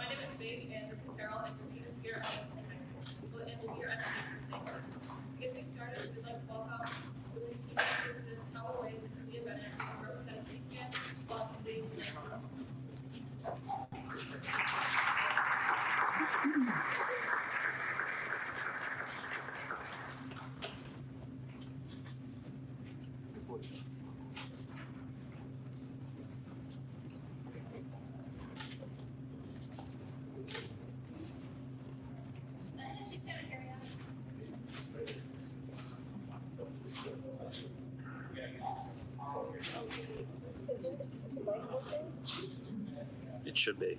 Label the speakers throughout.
Speaker 1: My name is Faith, and this is Carol, and we're students here at Livingston High School. And here at the Nature To get things started, we'd like to welcome the Livingston students, Howell Ways, and Cynthia Bennett, who represent Kingston, while convening the next
Speaker 2: Is it, is the mic working?
Speaker 3: It should be.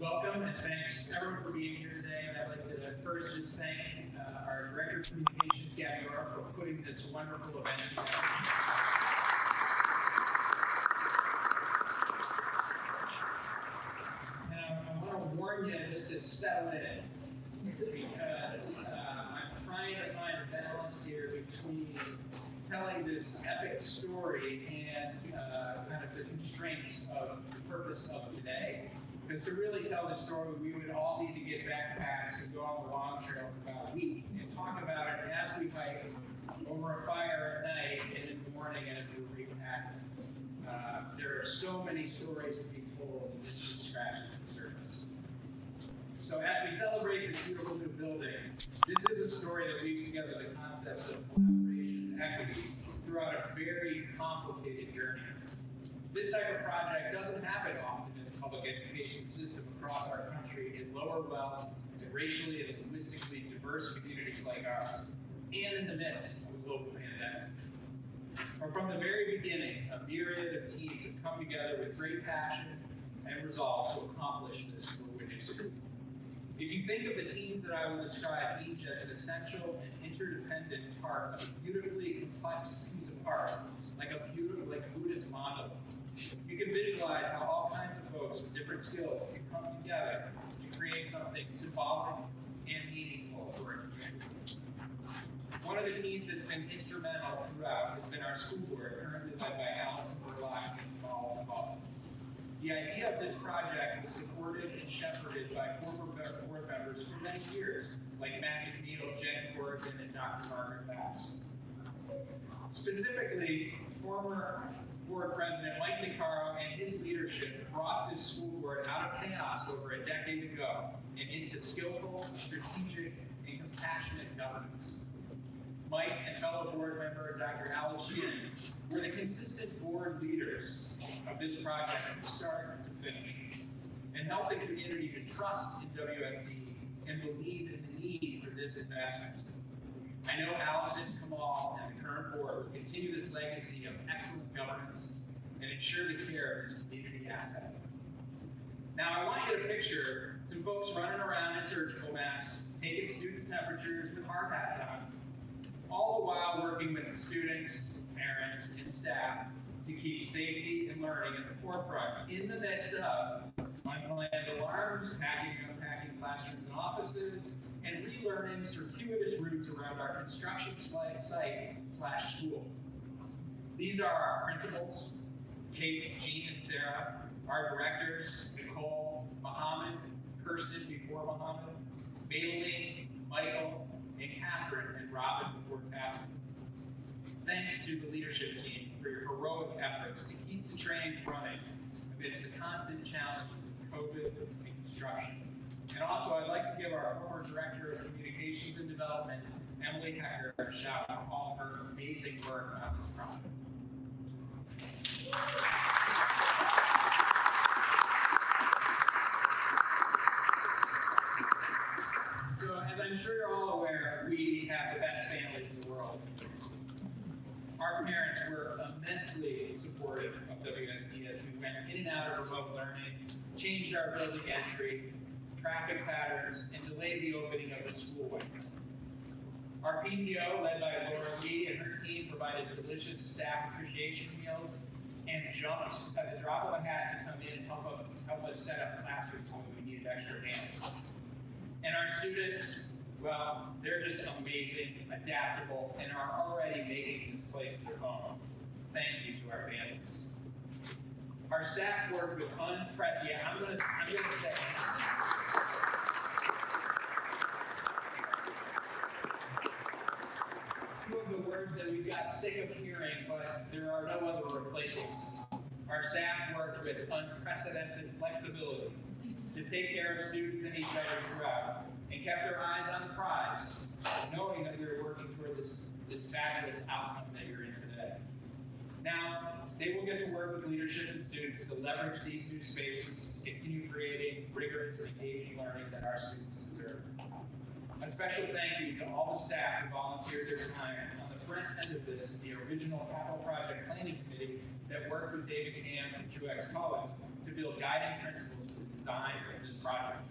Speaker 4: Welcome and thanks everyone for being here today. And I'd like to first just thank uh, our Director of Communications, Gabby Orr, for putting this wonderful event together. And I, want to warn you just to settle in because uh, I'm trying to find a balance here between telling this epic story and uh, kind of the constraints of the purpose of today. Because to really tell the story, we would all need to get backpacks and go on the long trail for about a week and talk about it as we hike over a fire at night and in the morning as we repack. Uh, there are so many stories to be told, and this just scratches the surface. So as we celebrate this beautiful new building, this is a story that weaves together the concepts of collaboration and equity throughout a very complicated journey. This type of project doesn't happen often public education system across our country in lower wealth and racially and linguistically diverse communities like ours, and in the midst of a global pandemic. But from the very beginning, a myriad of teams have come together with great passion and resolve to accomplish this for School. If you think of the teams that I will describe each as an essential and interdependent part of a beautifully complex piece of art, like a beautiful, like a Buddhist mandala, you can visualize how all kinds of folks with different skills can come together to create something symbolic and meaningful for a community. One of the teams that's been instrumental throughout has been our school board, currently led by Allison Burlock and Paul Hall. The idea of this project was supported and shepherded by former board members for many years, like Matt McNeil, Jen Corrigan, and Dr. Margaret Bass. Specifically, former board president Mike DeCaro and his leadership brought this school board out of chaos over a decade ago and into skillful, strategic, and compassionate governance. Mike and fellow board member Dr. Alex Shin were the consistent board leaders of this project from start to finish and helped the community to trust in WSD and believe in the need for this investment. I know Allison, Kamal, and the current board will continue this legacy of excellent governance and ensure the care of this community asset. Now, I want you to picture some folks running around in surgical masks, taking students' temperatures with hard hats on, all the while working with the students, parents, and staff to keep safety and learning at the forefront in the midst of unplanned alarms, packing and unpacking classrooms and offices, and relearning circuitous routes around our construction site slash school. These are our principals, Kate, Jean, and Sarah, our directors, Nicole, Mohammed, Kirsten before Mohammed, Maylene, Michael, and Catherine, and Robin before Catherine. Thanks to the leadership team for your heroic efforts to keep the train running amidst the constant challenges of COVID and construction. And also, I'd like to give our former Director of Communications and Development, Emily Hecker, a shout out for all her amazing work on this project. So, as I'm sure you're all aware, we have the best families in the world. Our parents were immensely supportive of WSD as we went in and out of remote learning, changed our building entry, traffic patterns, and delayed the opening of the school. Our PTO, led by Laura Lee and her team, provided delicious staff appreciation meals and jumped at the drop of a hat to come in and help us, help us set up classrooms when we needed extra hands. And our students, well, they're just amazing, adaptable, and are already making this place their home. Thank you to our families. Our staff worked with unprecedented, I'm gonna, I'm gonna say. Two of the words that we've sick of hearing, but there are no other replacements. Our staff worked with unprecedented flexibility to take care of students and each other throughout, and kept their eyes on the prize, knowing that we were working toward this, this fabulous outcome that you're in today. Now, they will get to work with leadership and students to leverage these new spaces, continue creating rigorous, engaging learning that our students deserve. A special thank you to all the staff who volunteered their time front end of this, the original capital project planning committee that worked with David Cam and Truex Cullins to build guiding principles for the design of this project.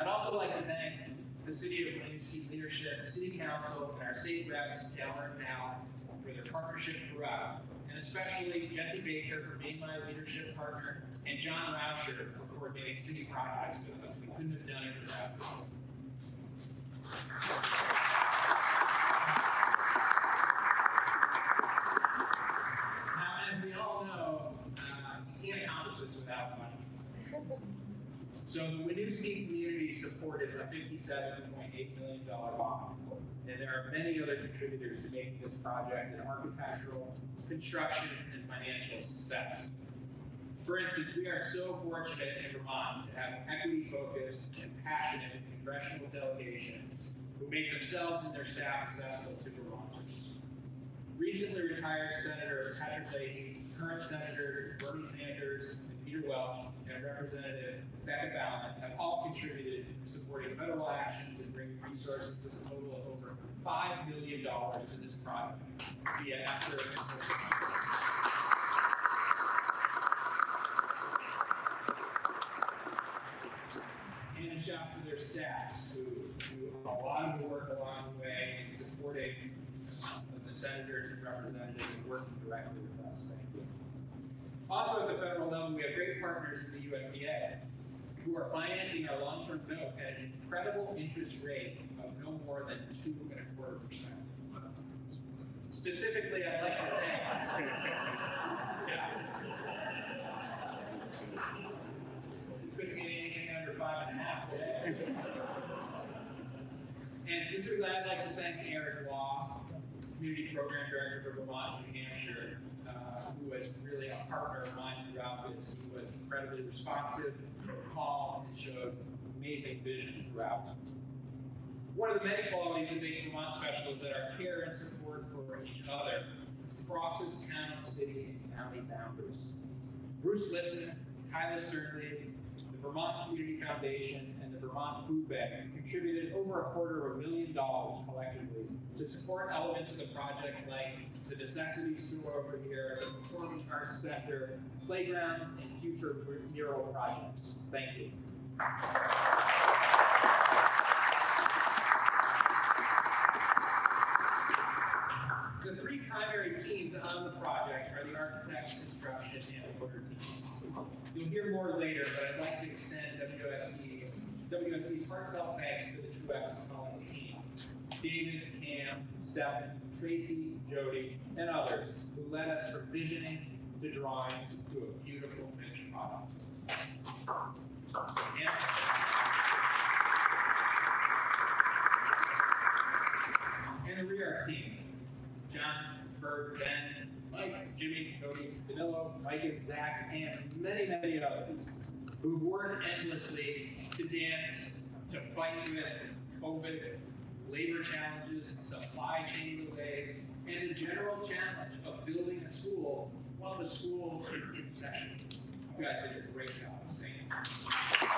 Speaker 4: I'd also like to thank the City of Plain leadership, City Council, and our state reps, Taylor and Al, for their partnership throughout, and especially Jesse Baker for being my leadership partner, and John Rauscher for coordinating city projects with us. We couldn't have done it without them. Now, as we all know, uh, you can't accomplish this without money. So the Winooski community supported a fifty-seven point eight million dollar bond. And there are many other contributors to making this project an architectural, construction, and financial success. For instance, we are so fortunate in Vermont to have equity-focused and passionate congressional delegation who make themselves and their staff accessible to Vermonters. Recently retired Senator Patrick Leahy, current Senator Bernie Sanders and Peter Welch, and Representative Becca Balint have all contributed to supporting federal actions and bringing resources to a total of over $5 million to this project via ESSER and a shout to their staffs who do a lot of work along the way in supporting uh, the senators and representatives and working directly with us. Thank you. Also at the federal level, we have great partners in the USDA who are financing our long-term note at an incredible interest rate of no more than two and a quarter percent. Specifically, I'd like to thank. Couldn't get anything under five and a half. And specifically, I'd like to thank Eric Law, Community Program Director for Vermont, New Hampshire, who was really a partner of mine throughout this. He was incredibly responsive, calm, and showed amazing vision throughout. One of the many qualities that makes Vermont special is that our care and support for each other crosses town, city, and county boundaries. Bruce Listen, Kyla the Vermont Community Foundation, and the Vermont Food Bank contributed over a quarter of a million dollars collectively to support elements of the project like the necessity store over here, the Performing Arts Center, playgrounds, and future mural projects. Thank you. The three primary teams on the project are the architects, construction, and order teams. You'll hear more later, but I'd like to extend WSD's, WSD's heartfelt thanks to the Truex Cullins team. David, Cam, Stephen, Tracy, Jody, and others who led us from visioning to drawings to a beautiful finished product. And- And the ReArch team, John, Ben, Mike, Jimmy, Cody, Danilo, Mike and Zach, and many, many others. who've worked endlessly to dance, to fight with COVID, labor challenges, supply chain delays, and the general challenge of building a school while the school is in session. You guys did a great job. Thank you.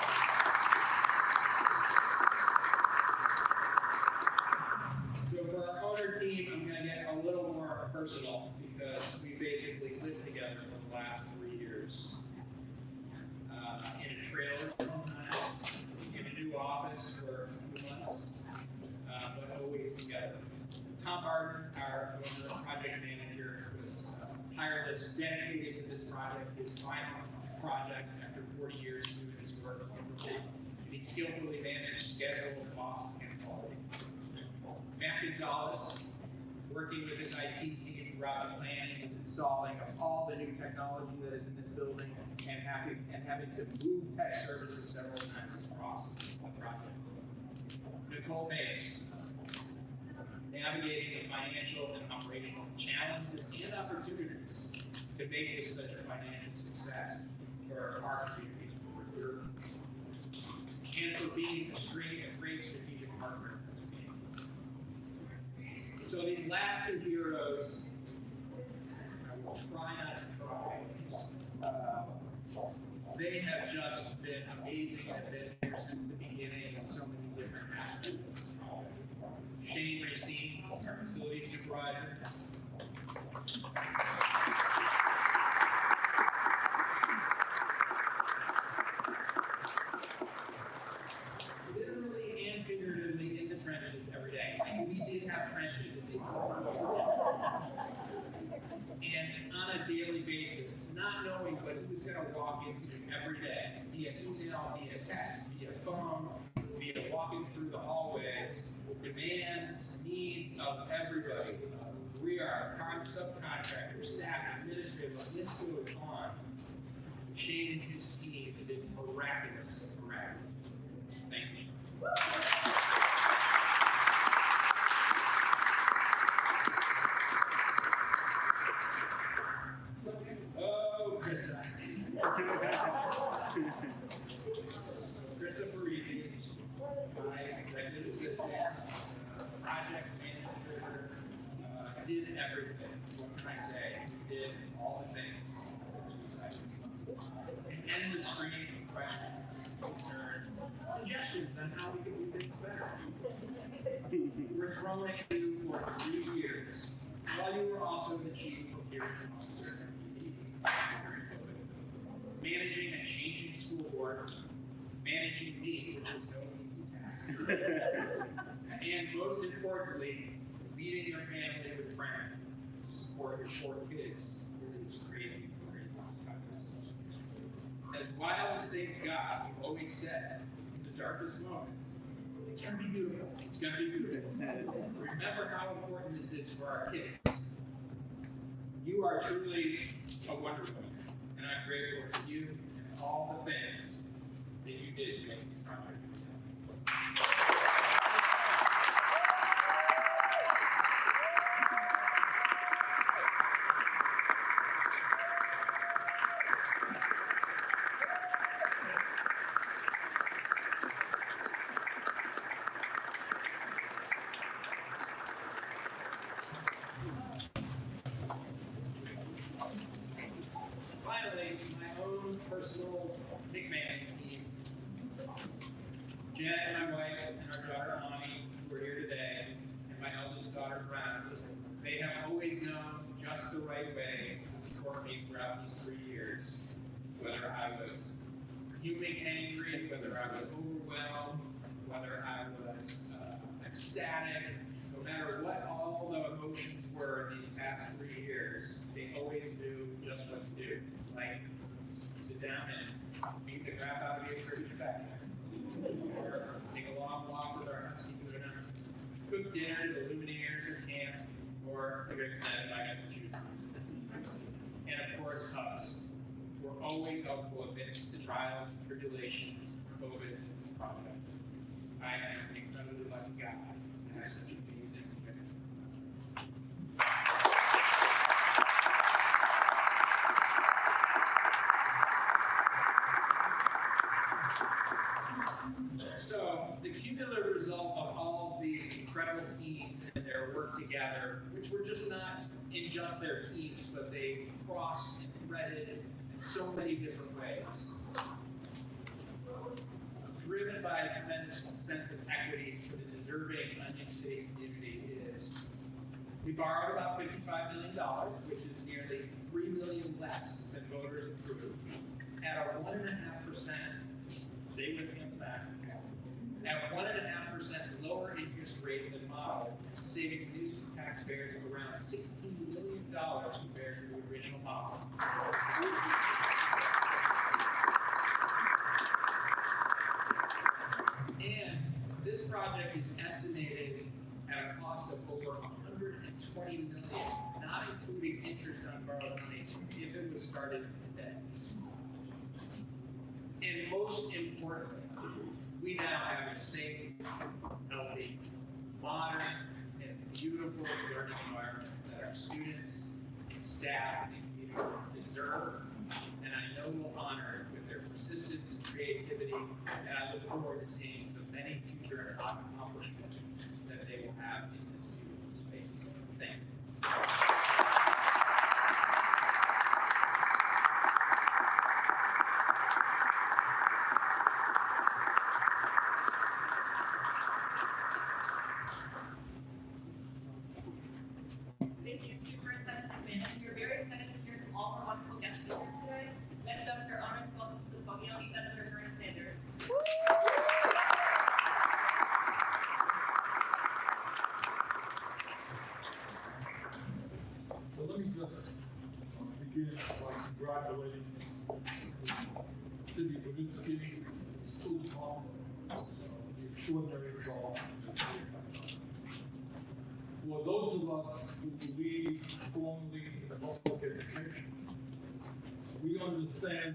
Speaker 4: So for our owner team, I'm gonna get a little more personal because we basically lived together for the last three years. Uh, in a trailer in a new office for a few months, uh, but always together. Tom Barton, our project manager, was uh, tireless, dedicated to this project, his final project after forty years doing this work. And he skillfully managed schedule, cost, and quality. Matt Gonzalez, working with his IT team throughout the planning and installing of all the new technology that is in this building and having, and having to move tech services several times across the project. Nicole Mace, navigating the financial and operational challenges and opportunities to make this such a financial success for our communities we're and for being a a great strategic partner. So these last two heroes, I will try not to cry. Uh, They have just been amazing and been here since the beginning in so many different aspects. Shane Racine, our facility supervisor. Literally and figuratively in the trenches every day. And we did have trenches. It did and on a daily basis, not knowing what he was going to walk into every day, via email, via text, via phone, via walking through the hallways, demands, needs of everybody. We are con- subcontractors, staff, administrators, the list goes on. Shane and his team did miraculous, miraculous. Thank you. Oh, Krista. Krista Parisi, my executive assistant, uh, project manager, uh, did everything. What can I say? Did all the things. An endless stream of questions, concerns, suggestions on how we can do things better. We're thrown at you for three years, while you were also the chief procurement officer. Managing a changing school board, managing me, which is no easy task. And most importantly, leading your family with friends to support your four kids through this crazy, crazy time. As wild as things got, we've always said, in the darkest moments, it's gonna be beautiful. It's gonna be beautiful. Remember how important this is for our kids. You are truly a wonderful, and I'm grateful for you and all the things that you did to make this project. Finally, my own personal nickname team. Jen, my wife, and our daughter Ani, who are here today, and my eldest daughter Brown, they have always known just the right way to support me throughout these three years. Whether I was fuming angry, whether I was overwhelmed, whether I was uh, ecstatic, no matter what all the emotions were these past three years, they always knew just what to do. Like, sit down and beat the crap out of your back. Or take a long walk with our husky Luna. Cook dinner at the Lumineers or camp, or like I said, I got to choose. And of course, us. We're always helpful amidst the trials and tribulations COVID project. I am an incredibly lucky guy to have such amazing So the cumulative result of all of these incredible teams and their work together, which were just not in just their teams, but they crossed and threaded in so many different ways. Driven by a tremendous sense of equity for the deserving Onion City community is we borrowed about $55 million, which is nearly $3 million less than voters approved, at a 1.5% they would come back at one and a half percent lower interest rate than model, saving producers and taxpayers around $16 million compared to the original model. And this project is estimated at a cost of over 120 million, not including interest on borrowed money if it was started and most importantly, we now have a safe, healthy, modern, and beautiful learning environment that our students, staff, and community deserve, and I know will honor it with their persistence and creativity, and I look forward to seeing the many future accomplishments that they will have in this beautiful space. Thank you.
Speaker 1: Thank you, Superintendent McMahon. We're very excited to hear from all our wonderful guest speakers today. Next up, we're honored to welcome to the podium Senator Bernie Sanders.
Speaker 5: So let me just begin by congratulating City Kaminsky, school department, the extraordinary job. For those of us who believe strongly in public education, we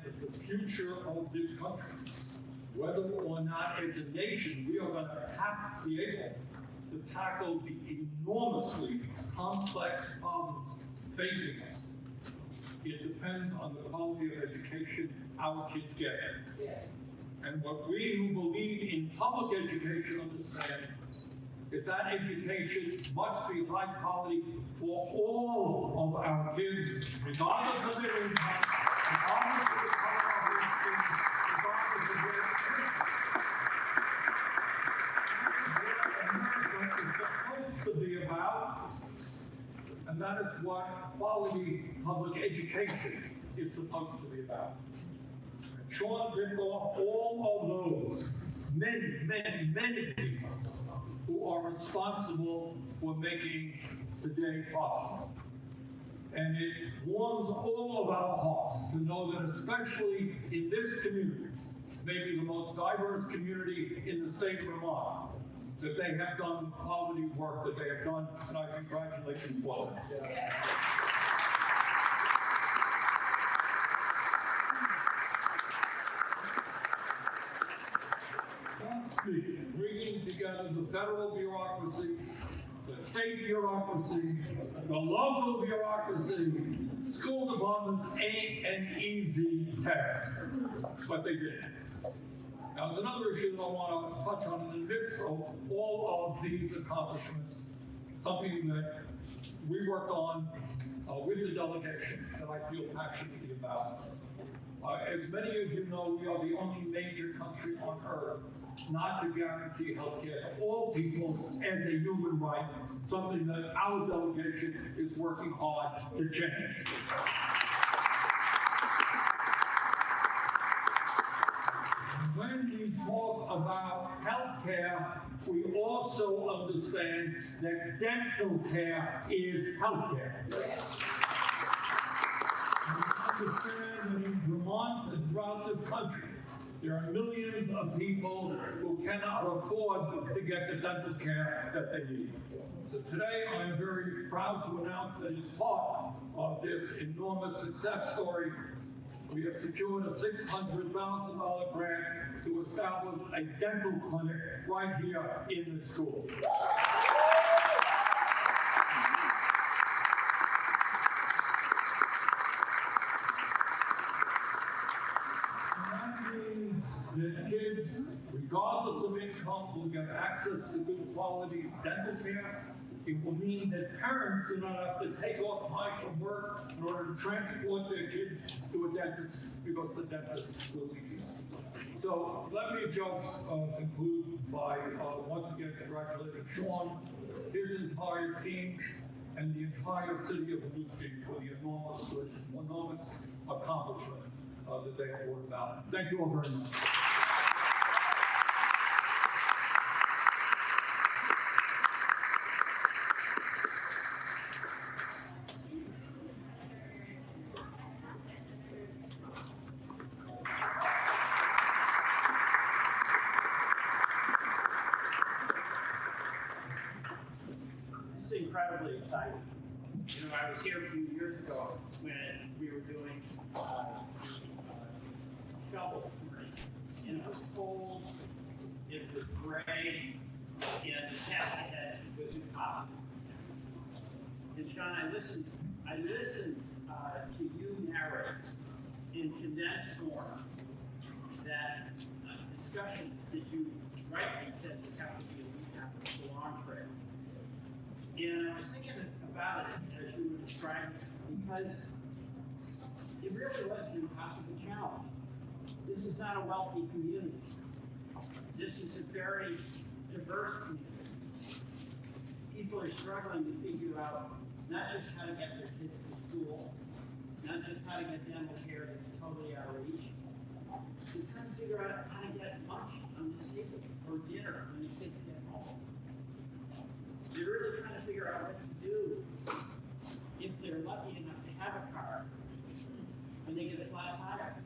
Speaker 5: that the future of this country, whether or not as a nation, we are going to have to be able to tackle the enormously complex problems facing us. It depends on the quality of education our kids get. And what we who believe in public education understand is that education must be high quality for all of our kids, regardless of their income, and that is what quality public education is supposed to be about. And Sean ticked off all of those, many, many, many people who are responsible for making today possible. And it warms all of our hearts to know that especially in this community, maybe the most diverse community in the state of Vermont, that they have done quality work that they have done, and I congratulate them that. Lastly, bringing together the federal bureaucracy, the state bureaucracy, the local bureaucracy, school departments ain't an easy task, but they did. Now, there's another issue that I want to touch on in the midst of all of these accomplishments, something that we worked on uh, with the delegation that I feel passionately about. Uh, as many of you know, we are the only major country on earth not to guarantee healthcare to all people as a human right, something that our delegation is working hard to change. When we talk about healthcare, we also understand that dental care is healthcare. We understand that in Vermont and throughout this country, there are millions of people who cannot afford to get the dental care that they need. So today, I am very proud to announce that as part of this enormous success story, we have secured a six hundred thousand dollar grant to establish a dental clinic right here in the school. And that means that kids, regardless of income, will get access to good quality dental care. It will mean that parents do not have to take off time from work in order to transport their kids to a dentist because the dentist will be here. So let me just uh, conclude by uh, once again congratulating Sean, his entire team, and the entire city of Winooski for the enormous, enormous accomplishment uh, that they have brought about. Thank you all very much.
Speaker 6: It's incredibly exciting. You know, I was here a few years ago when we were doing, uh, uh, shovel. And it was cold, it gray, and task ahead was impossible. And Sean, I listened, I listened, uh, to you narrate in condensed form that uh, discussion that you rightly said would have to be a week after the long trail. And I was thinking about it as you were describing, because it really was an impossible challenge. This is not a wealthy community. This is a very diverse community. People are struggling to figure out not just how to get their kids to school, not just how to get dental care that's totally out of reach, but trying to figure out how to get lunch on the table or dinner when the kids get home. They're really trying to figure out what to do if they're lucky enough to have a car when they get a flat tire.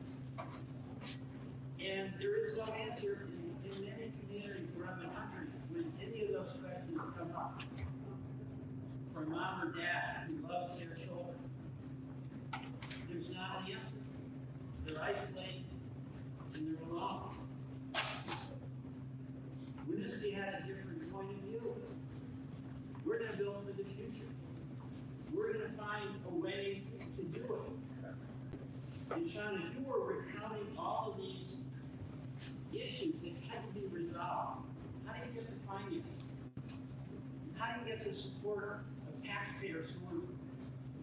Speaker 6: And there is no answer in, in many communities around the country when any of those questions come up. From mom or dad who loves their children, there's not an answer. They're isolated and they're alone. Winooski has a different point of view. We're gonna build for the future. We're gonna find a way to do it. And Sean, as you were recounting all of these issues that had to be resolved, how do you get the finance? How do you get the support taxpayers who are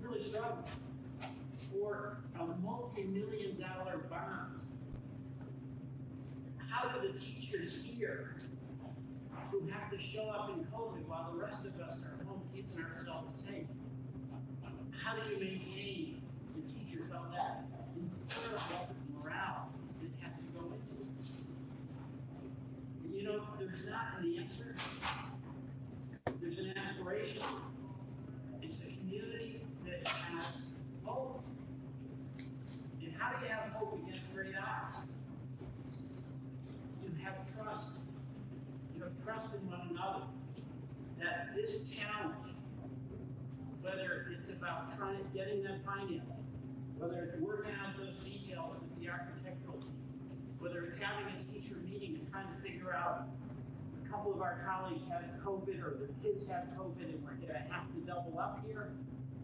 Speaker 6: really struggling for a multi-million dollar bond? How do the teachers here who have to show up in COVID while the rest of us are home keeping ourselves safe. How do you maintain the teachers all that incredible morale that has to go into it? You know, there's not an answer. There's an aspiration. Community that has hope. And how do you have hope against great odds? You have trust you know, trust in one another. That this challenge, whether it's about trying, to getting that financing, whether it's working out those details with the architectural team, whether it's having a teacher meeting and trying to figure out, couple of our colleagues have COVID or their kids have COVID and we're gonna have to double up here,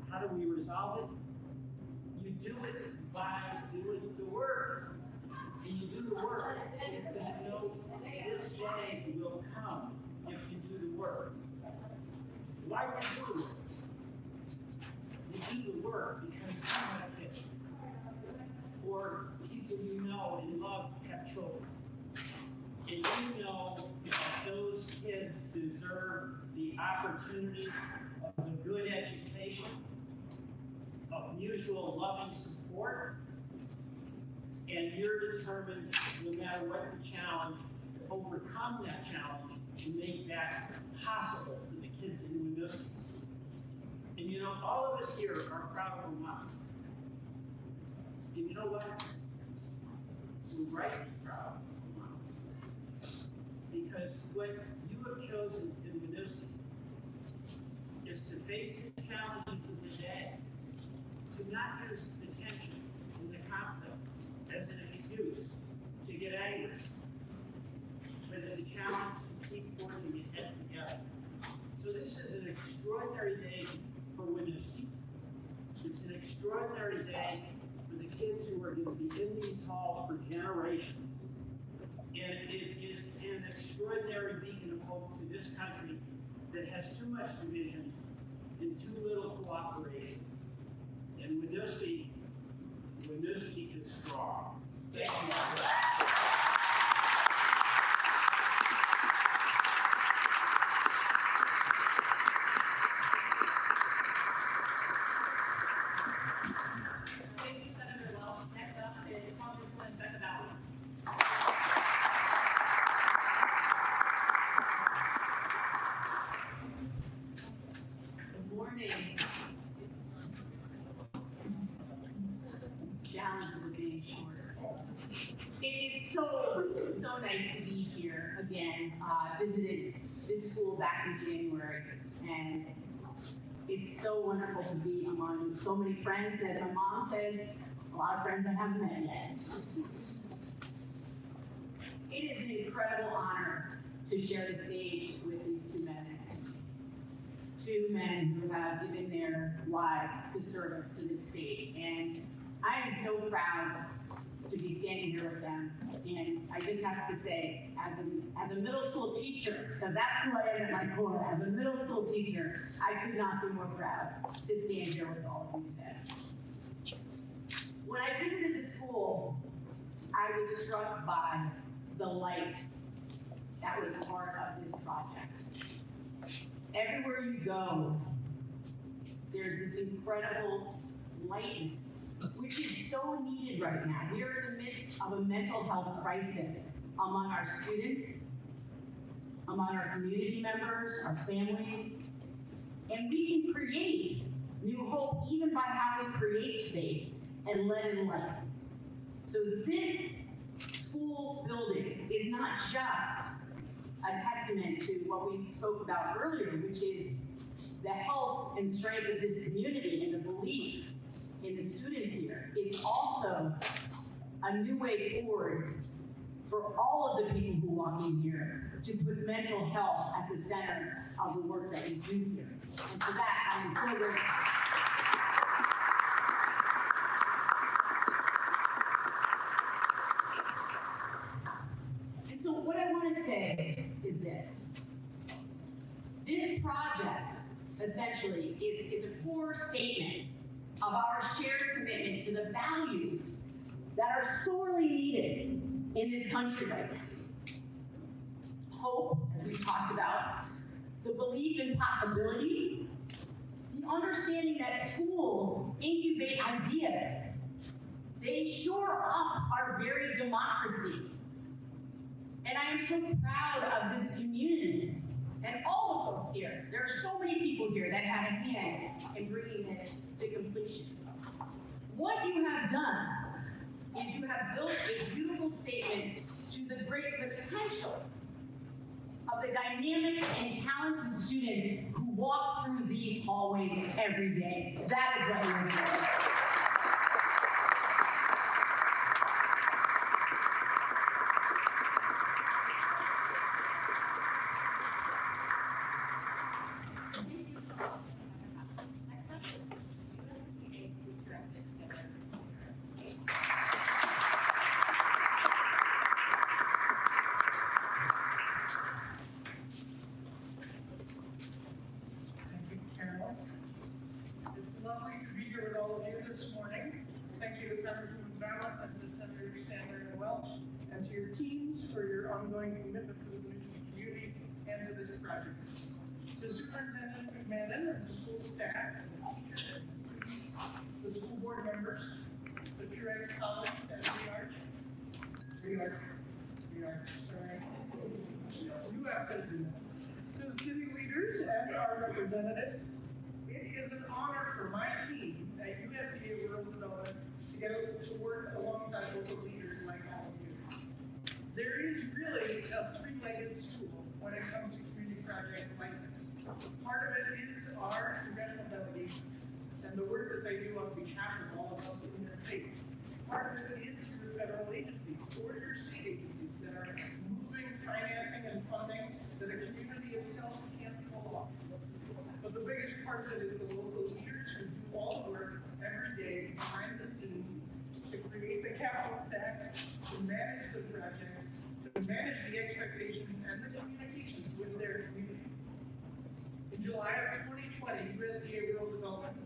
Speaker 6: how do we resolve it? You do it by doing the work. And you do the work, because you know this day will come if you do the work. Why do you do the work? You do the work because you kids. Or people you know and love have children. And you know that those kids deserve the opportunity of a good education, of mutual loving support, and you're determined, no matter what the challenge, to overcome that challenge to make that possible for the kids in Winooski. And you know, all of us here are proud of Vermont. And you know what? We're rightly proud. Because what you have chosen in Winooski is to face the challenges of the day, to not use the tension and the conflict as an excuse to get angry, but as a challenge to keep forging ahead together. So this is an extraordinary day for Winooski. It's an extraordinary day for the kids who are going to be in these halls for generations. And it is an extraordinary beacon of hope to this country that has too much division and too little cooperation. And Winooski, Winooski is strong. Thank you.
Speaker 1: Thank you, Senator Welch. Next up is Congresswoman Becca Balint.
Speaker 7: Good morning. It is so, so nice to be here again. Uh, visited this school back in January, and it's so wonderful to be among so many friends that my mom says, a lot of friends I haven't met yet. It is an incredible honor to share the stage with these two men two men who have given their lives to service to this state. And I am so proud to be standing here with them. And I just have to say, as a, as a middle school teacher, because that's who I am at my core, as a middle school teacher, I could not be more proud to stand here with all of you today. When I visited the school, I was struck by the light that was part of this project everywhere you go, there's this incredible lightness, which is so needed right now. We are in the midst of a mental health crisis among our students, among our community members, our families, and we can create new hope even by how we create space and let in light. So this school building is not just a testament to what we spoke about earlier, which is the health and strength of this community and the belief in the students here. It's also a new way forward for all of the people who walk in here to put mental health at the center of the work that we do here. And for that, I'm so grateful. And so what I want to say is this. This project essentially is, is a core statement of our shared commitment to the values that are sorely needed in this country right now. Hope, as we talked about, the belief in possibility, the understanding that schools incubate ideas. They shore up our very democracy. And I am so proud of this community and all the folks here. There are so many people here that had a hand in bringing this to completion. What you have done is you have built a beautiful statement to the great potential of the dynamic and talented students who walk through these hallways every day. That is what you're doing.
Speaker 8: Thank you, Carol. It's lovely to be here with all of you this morning. Thank you to Congresswoman Balint and to Senator Sanders and Welch, and to your teams for your ongoing commitment to the Michigan community and this project. To Superintendent McMahon the school staff, the school board members, the Truex colleagues at Rearch, Rearch, Rearch, sorry. You have to do that to the city leaders and our representatives. It is an honor for my team at USDA Rural Development to get to work alongside local leaders like all of you. There is really a three-legged stool when it comes to community like this. Part of it is our congressional delegation and the work that they do on behalf of all of us in the state. Part of it is through federal agencies or your state agencies that are moving financing and funding that the community itself can't pull off. But the biggest part of it is the local leaders who do all the work every day behind the scenes to create the capital stack, to manage the project, to manage the expectations with their community. In July of 2020, USDA Rural Development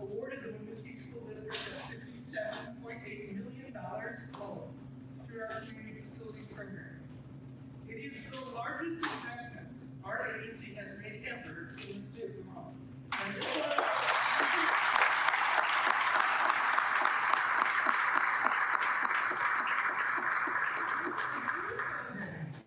Speaker 8: awarded the Winooski School District a $57.8 million loan through our community facility program. It is the largest investment our agency has made ever in the state of Vermont. And this was-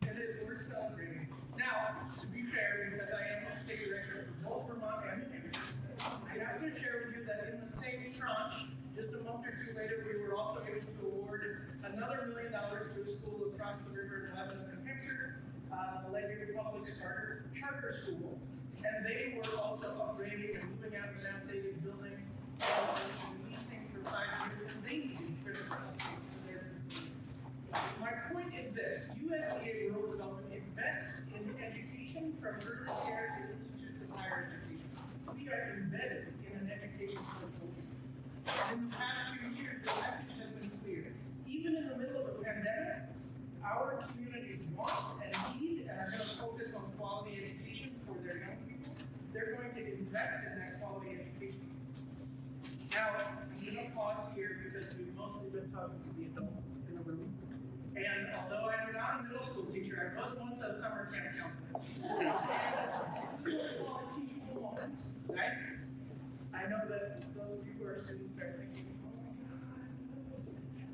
Speaker 8: And it, we're celebrating. Now, to be fair, because I am the state director for both Vermont and New Hampshire, I have to share with you that in the same tranche, just a month or two later, we were also able to award another million dollars to a school across the river in Lebanon, New Hampshire, uh, the Ledyard Public Charter, Charter School. And they were also upgrading and moving out of an outdated building, uh, leasing for five years, and they needed critical to their facility. My point is this, USDA Rural Development invests in education from early care to institutes of higher education. We are embedded in an education portfolio. In the past few years, the message has been clear. Even in the middle of a pandemic, our communities want and need and are going to focus on quality education for their young people. They're going to invest in that quality education. Now, I'm going to pause here because we've mostly been talking to the adults in the room. And although I'm not a middle school teacher, I was once a summer camp counselor. Moment, right? I know that those of you who are students are thinking, oh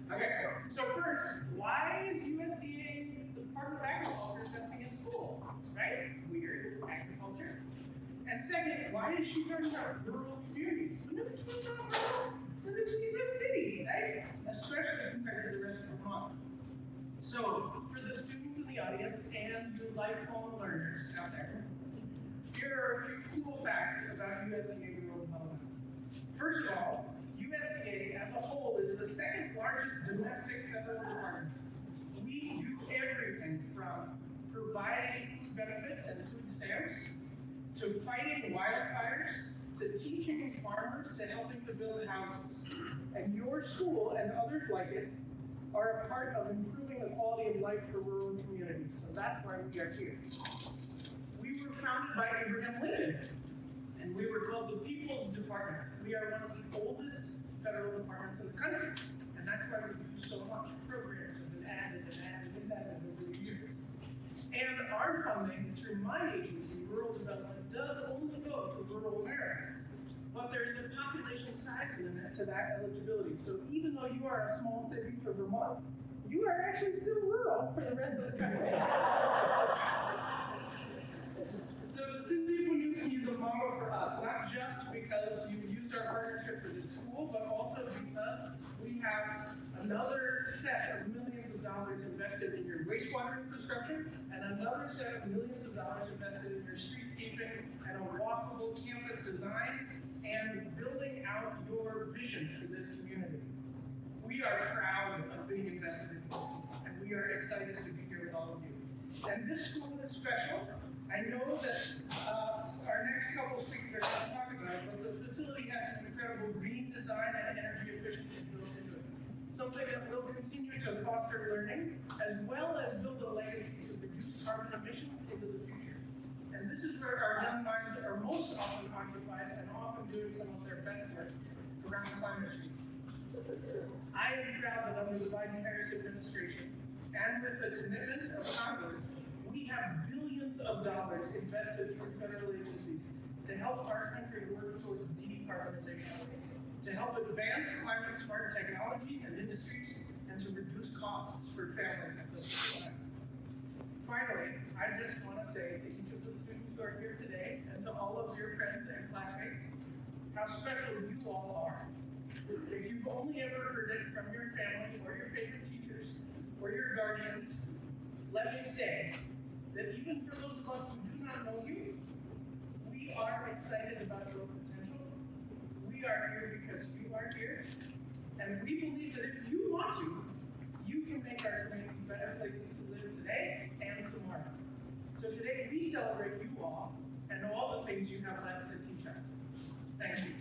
Speaker 8: my God. Okay, so first, why is USDA, the Department of Agriculture, investing in schools, right? And second, why is she talking about rural communities? Winooski's not rural, a city, right? Especially compared to the rest of Vermont. So, for the students in the audience and you lifelong learners out there, here are a few cool facts about USDA rural development. First of all, USDA as a whole is the second largest domestic federal department. We do everything from providing food benefits and food stamps, to fighting wildfires, to teaching farmers, to helping to build houses. And your school and others like it are a part of improving the quality of life for rural communities. So that's why we are here. We were founded by Abraham Lincoln, and we were called the People's Department. We are one of the oldest federal departments in the country, and that's why we do so much. Programs have been added and added and added over the years. And our funding through my agency, Rural Development, does only go to rural America. But there is a population size limit to that eligibility. So even though you are a small city for Vermont, you are actually still rural for the rest of the country. So the of Winooski is a model for us, not just because you used our partnership for this school, but also because we have another set of millions dollars invested in your wastewater infrastructure and another set of millions of dollars invested in your streetscaping and a walkable campus design and building out your vision for this community. We are proud of being invested in, this, and we are excited to be here with all of you. And this school is special. I know that uh, our next couple of speakers are going to talk about it, but the facility has some incredible green design and energy efficiency built into it. Something that will continue to foster learning as well as build a legacy to reduce carbon emissions into the future. And this is where our young minds are most often occupied and often doing some of their best work around climate change. I am proud that under the Biden-Harris administration and with the commitment of Congress, we have billions of dollars invested through federal agencies to help our country work towards decarbonization, to help advance climate-smart technologies and industries, and to reduce costs for families same time. Finally, I just want to say to each of the students who are here today and to all of your friends and classmates, how special you all are. If you've only ever heard it from your family or your favorite teachers or your guardians, let me say that even for those of us who do not know you, we are excited about your. We are here because you are here. And we believe that if you want to, you can make our community better places to live today and tomorrow. So today we celebrate you all and all the things you have left to teach us. Thank you.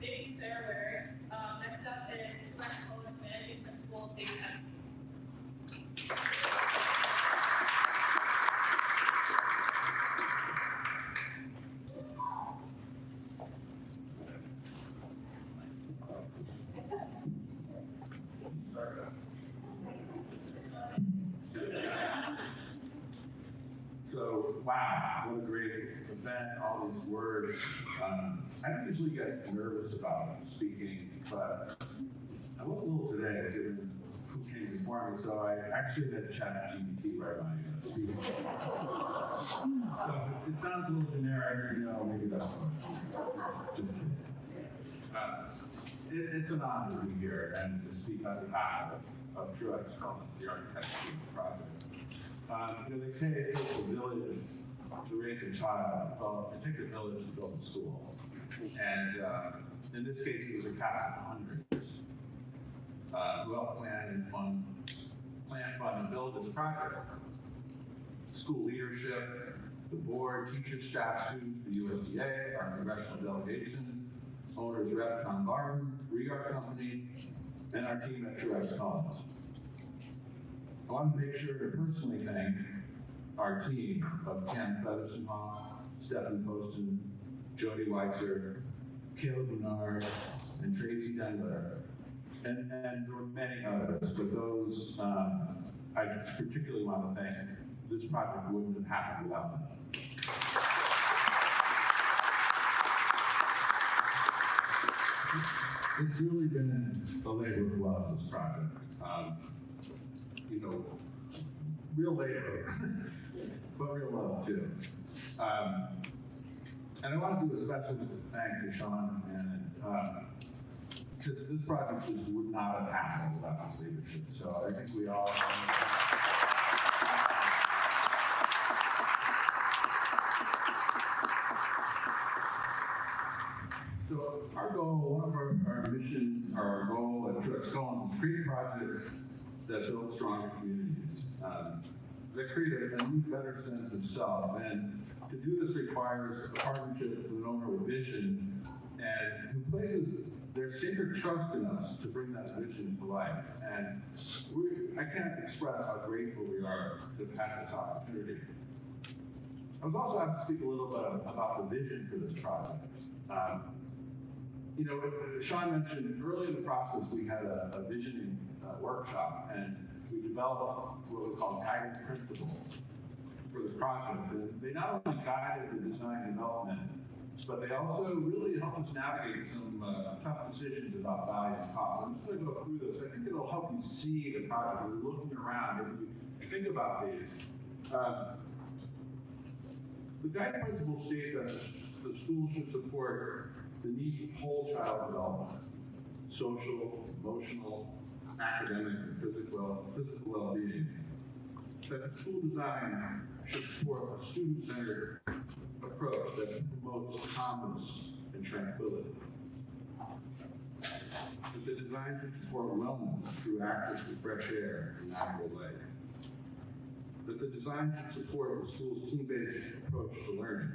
Speaker 1: Thank you, Sarah Waring. Um, next up is
Speaker 9: wow, what a great event, all these words. Um, I don't usually get nervous about speaking, but I was a little today, given who before me, so I actually had ChatGPT write my speech. So it sounds a little generic, you know, maybe that's what. Just kidding. Uh, it, it's an honor to be here and to speak on behalf of, of Truex Cullins, the architecture project. Um, you know, they say it takes a village to raise a child, well, it takes a village to build a school. And, uh, in this case, it was a cast of hundreds. Uh, well planned and fun, plan, fun, and build this project. School leadership, the board, teachers, staff, students, the USDA, our congressional delegation, owners rep Tom Barton, ReArch Company, and our team at Truex Cullins. I want to make sure to personally thank our team of Ken Featherston Hawk, Stephen Poston, Jody Weiser, Caleb Menard, and Tracy Dengler. And, were many others, but those, um, I particularly want to thank. This project wouldn't have happened without them. It's really been a labor of love, this project. Um, you know, real labor, but real love too. Um, and I want to do a special thank to Sean and, uh, because this project just would not have happened without his leadership. So I think we all. So our goal, one of our, our missions, our goal at Truex Cullins is create projects that build stronger communities. Um, that create a, a new, better sense of self. And to do this requires a partnership with an owner with vision and who places their sacred trust in us to bring that vision to life. And we, I can't express how grateful we are to have had this opportunity. I was also asked to speak a little bit about the vision for this project. Um, you know, Sean mentioned early in the process, we had a, a visioning uh, workshop and we developed what we call guiding principles for the project. And they not only guided the design development, but they also really help us navigate some uh, tough decisions about value and cost. I'm just going to go through this. I think it'll help you see the project. We're looking around and think about these. Um, the guiding principles state that the school should support the needs of whole child development, social, emotional, academic, and physical, physical well-being. That the school design should support a student-centered approach that promotes calmness and tranquility. That the design should support wellness through access to fresh air and natural light. That the design should support the school's team-based approach to learning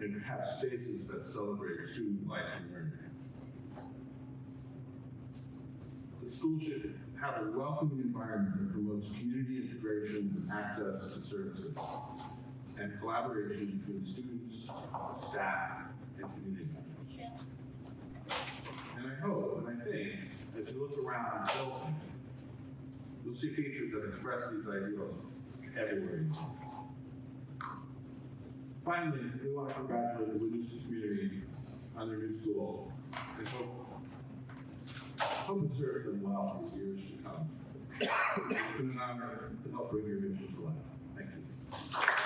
Speaker 9: and have spaces that celebrate student life and learning. The school should have a welcoming environment that promotes community integration and access to services and collaboration between students, staff, and community members. And I hope, and I think, as you look around the building, you'll see features that express these ideals everywhere. Finally, we want to congratulate the Winooski community on their new school and hope, hope it serves them well for years to come. It's been an honor to help bring your vision to life. Thank you.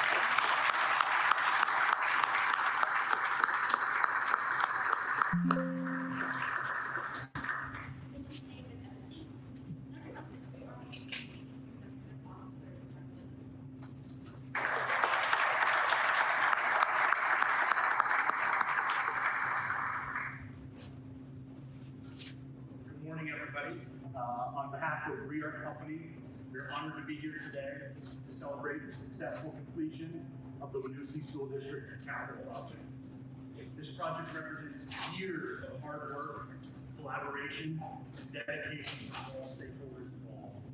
Speaker 10: The successful completion of the Winooski School District capital project. This project represents years of hard work, collaboration, and dedication from all stakeholders involved.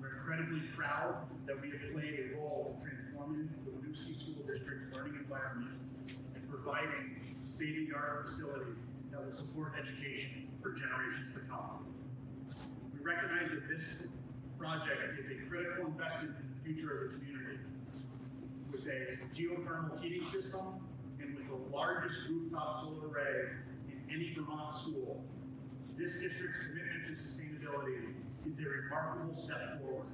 Speaker 10: We're incredibly proud that we have played a role in transforming the Winooski School District's learning environment and providing state-of-the-art facility that will support education for generations to come. We recognize that this project is a critical investment future of the community. With a geothermal heating system and with the largest rooftop solar array in any Vermont school, this district's commitment to sustainability is a remarkable step forward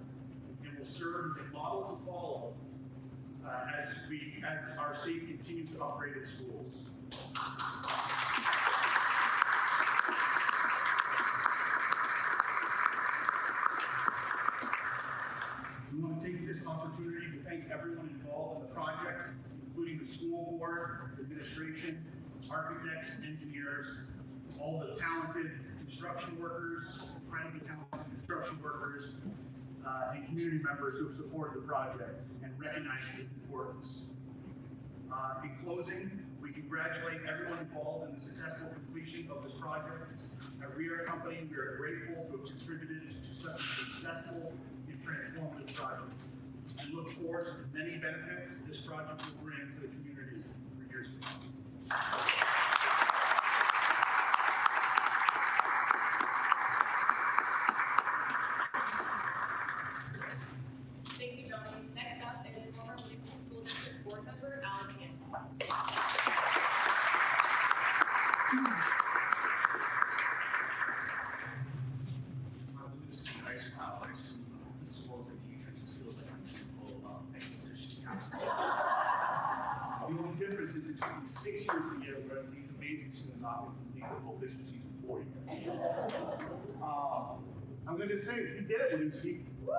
Speaker 10: and will serve as a model to follow uh, as we, as our state continues to upgrade its schools. We want to take this opportunity to thank everyone involved in the project, including the school board, administration, architects, engineers, all the talented construction workers, friendly talented construction workers, uh, and community members who have supported the project and recognized its importance. Uh, in closing, we congratulate everyone involved in the successful completion of this project. At ReArch Company, we are grateful to have contributed to such a successful and transformative project. And look forward to the many benefits this project will bring to the community for years to come.
Speaker 1: Thank you, Johnny. Next up is former Livingston School District Board Member Alan Campbell.
Speaker 10: The only difference is it took me six years to get where these amazing students opt to complete the full efficiency in four years. Uh, I'm going to say, you did it, Lucy. I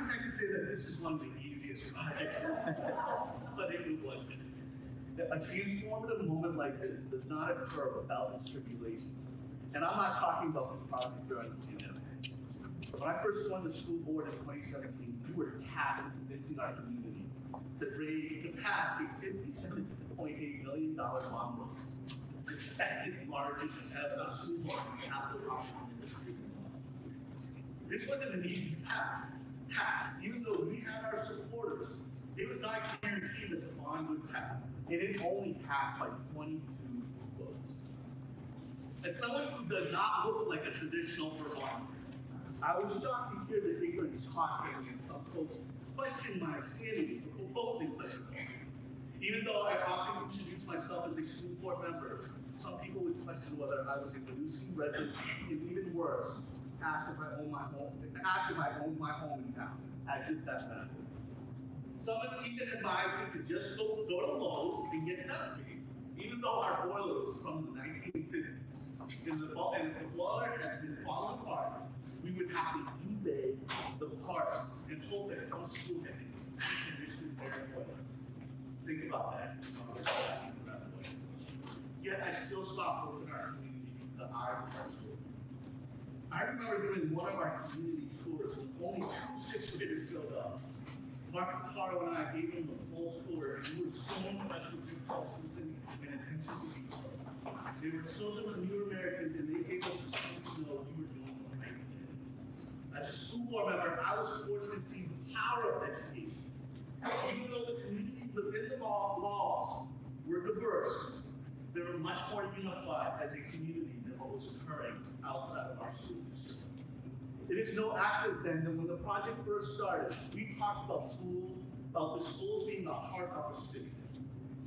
Speaker 10: wish I could say that this is one of the easiest projects, but it wasn't. A transformative moment like this does not occur without its tribulations. And I'm not talking about this project during the pandemic. When I first joined the school board in 2017, we were tasked with convincing our community to raise to pass a $57.8 million bond loan, the second largest ever school loan capital the. This wasn't an easy task. Task, even though we had our supporters, it was not guaranteed that the bond would pass, and it only passed by 22 votes. As someone who does not look like a traditional Vermonter, I was shocked to hear the ignorance costing and some folks question my sanity for proposing such a. Even though I often introduce myself as a school board member, some people would question whether I was Winooski resident, and even worse, ask if I own my home, ask if I own my home in town, as if that mattered. Someone even advised me to just go, go to Lowe's and get made, even though our boiler was from the nineteen fifties. And the, if the boiler had been falling apart, we would have to eBay the parts and hope that some school had conditioned their boiler. Think about that. Yet I still stopped working our community, our school. I remember doing one of our community tours, with only two sixth graders showed up. Mark Carl and I gave them the full tour, and we were so impressed with your cultures and, and detail. They were children of new Americans, and they gave us the strength to know what we were doing the right thing. As a school board member, I was fortunate to see the power of education. Even though the communities within the law- laws were diverse, they were much more unified as a community what was occurring outside of our school. It is no accident then that when the project first started, we talked about school, about the schools being the heart of the city.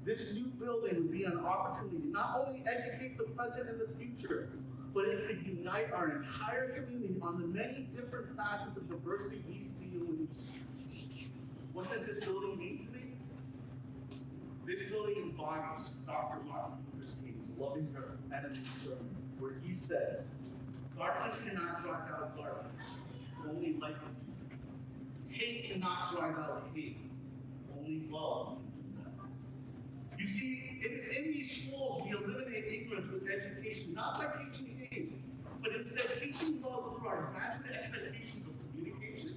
Speaker 10: This new building would be an opportunity to not only educate the present and the future, but it could unite our entire community on the many different facets of diversity we see in Winooski. What does this building mean to me? This building embodies Dr. Martin Luther King's loving her enemy sermon, where he says, darkness cannot drive out darkness, only light. Hate cannot drive out hate, only love. You see, it is in these schools we eliminate ignorance with education, not by teaching hate, but instead teaching love through our imagined expectations of communication,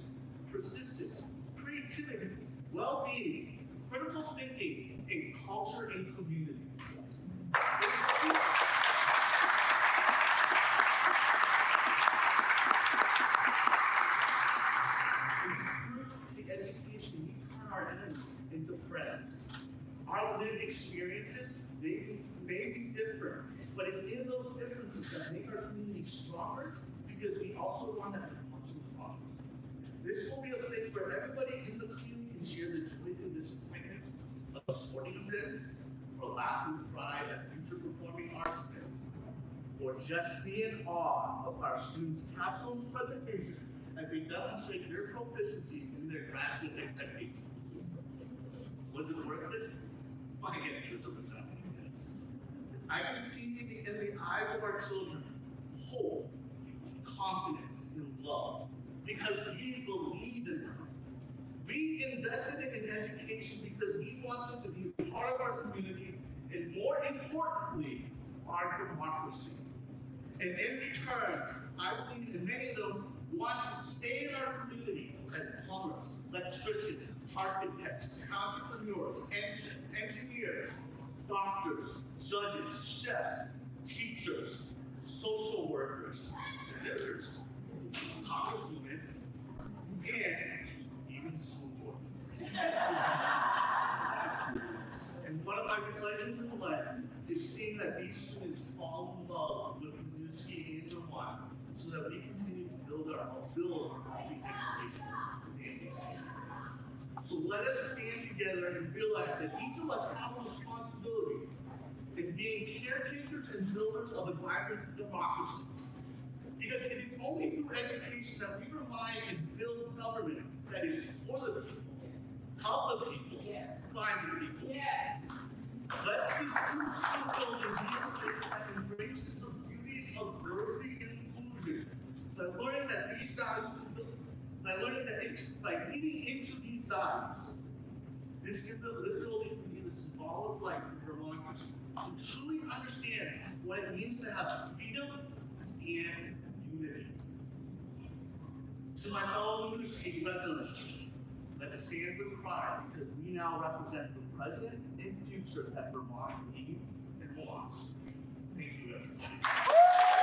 Speaker 10: persistence, creativity, well-being, critical thinking, and culture and community. Into friends. Our lived experiences may be, may be different, But it's in those differences that make our community stronger because we also want to much in common. This will be a place where everybody in the community can share the joys and disappointments of sporting events, or laugh and cry at future performing arts events, or just be in awe of our students' capstone presentation as they demonstrate their proficiencies in their graduate expectations. Was it worth it? My answer is a resounding yes. I can see in the eyes of our children hope, confidence, and love because we believe in them. We invested in education because we want them to be part of our community and more importantly, our democracy. And in return, I believe that many of them want to stay in our community as plumbers, electricians, architects, entrepreneurs, en- engineers, doctors, judges, chefs, teachers, social workers, senators, congresswomen, and even school boards. And one of my pleasures in life is seeing that these students fall in love with Winooski and one, so that we continue to build our build our. So let us stand together and realize that each of us have a responsibility in being caretakers and builders of a vibrant democracy. Because it is only through education that we rely and build government that is for the people, of the people, by the people.
Speaker 1: Yes.
Speaker 10: Let this new school building be a place that embraces the beauties of diversity and inclusion. By learning that these values, by learning that it's, by getting into these values, this can this can be the symbolic life for Vermonters to truly understand what it means to have freedom and unity. To my fellow Winooski residents, let's stand with pride because we now represent the present and future that Vermont needs and wants. Thank you, everyone.